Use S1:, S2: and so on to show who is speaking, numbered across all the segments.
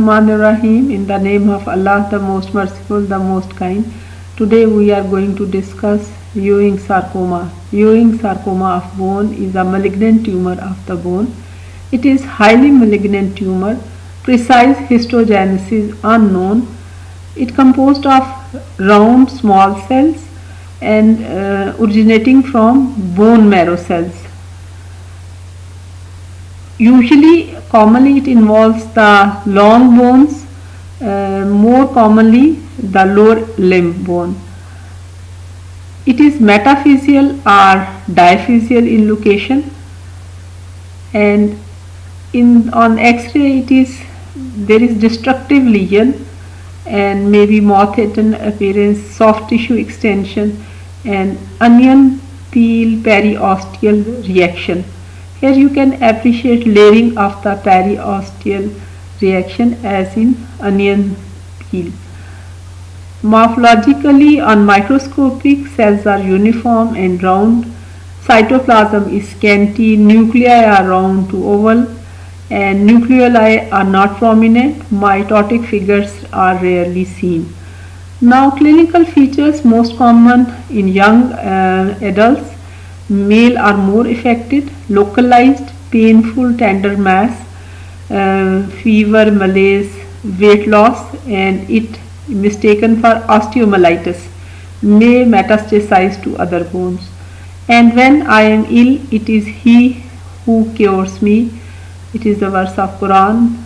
S1: Bismillahirrahmanirrahim. In the name of Allah, the most merciful, the most kind. Today we are going to discuss Ewing sarcoma. Ewing sarcoma of bone is a malignant tumor of the bone. It is highly malignant tumor. Precise histogenesis unknown. It composed of round small cells and uh, originating from bone marrow cells. Usually, commonly it involves the long bones, uh, more commonly the lower limb bone. It is metaphyseal or diphyseal in location and in on x-ray it is there is destructive lesion and maybe moth-eaten appearance, soft tissue extension and onion peel periosteal reaction. Here you can appreciate layering of the periosteal reaction as in onion peel. Morphologically on microscopic cells are uniform and round, cytoplasm is scanty, nuclei are round to oval and nucleoli are not prominent, mitotic figures are rarely seen. Now clinical features most common in young uh, adults male are more affected localized painful tender mass uh, fever malaise weight loss and it mistaken for osteomyelitis may metastasize to other bones. And when I am ill it is he who cures me. It is the verse of Quran.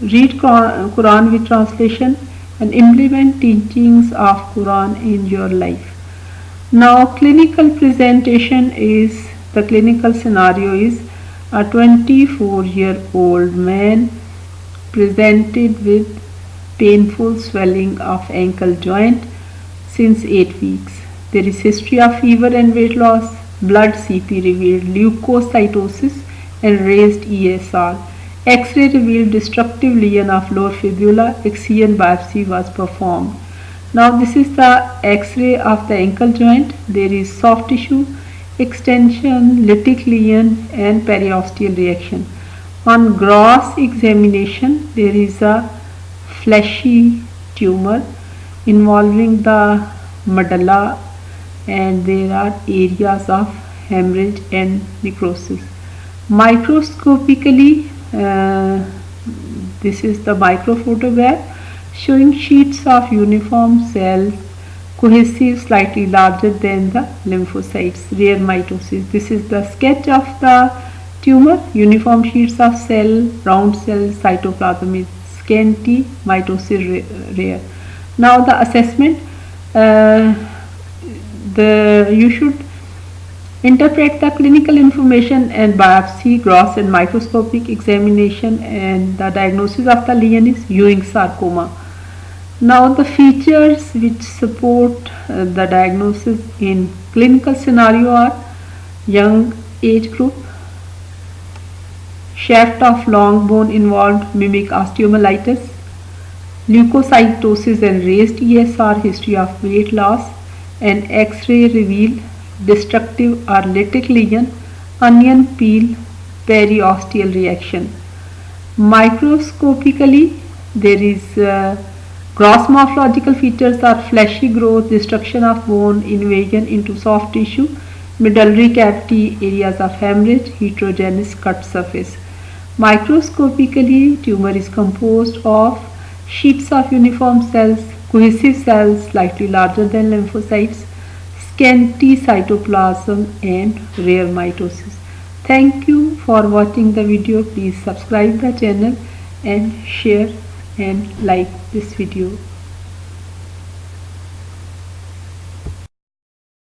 S1: Read Quran with translation and implement teachings of Quran in your life now clinical presentation is the clinical scenario is a 24 year old man presented with painful swelling of ankle joint since 8 weeks. There is history of fever and weight loss, blood CP revealed leukocytosis and raised ESR. X-ray revealed destructive lesion of lower fibula, excision biopsy was performed. Now this is the x-ray of the ankle joint. There is soft tissue extension, lytic lesion and periosteal reaction. On gross examination there is a fleshy tumor involving the medulla and there are areas of hemorrhage and necrosis. Microscopically uh, this is the microphotograph showing sheets of uniform cells cohesive slightly larger than the lymphocytes rare mitosis. This is the sketch of the tumor. Uniform sheets of cell round cell cytoplasm is scanty mitosis rare. Now the assessment uh, the you should interpret the clinical information and biopsy gross and microscopic examination and the diagnosis of the lesion is Ewing sarcoma now the features which support uh, the diagnosis in clinical scenario are young age group, shaft of long bone involved mimic osteomyelitis, leukocytosis and raised ESR history of weight loss and X-ray reveal destructive or lesion, onion peel, periosteal reaction. Microscopically there is uh, Gross morphological features are fleshy growth, destruction of bone, invasion into soft tissue, medullary cavity, areas of hemorrhage, heterogeneous cut surface. Microscopically, tumor is composed of sheets of uniform cells, cohesive cells slightly larger than lymphocytes, scanty cytoplasm and rare mitosis. Thank you for watching the video. Please subscribe the channel and share and like this video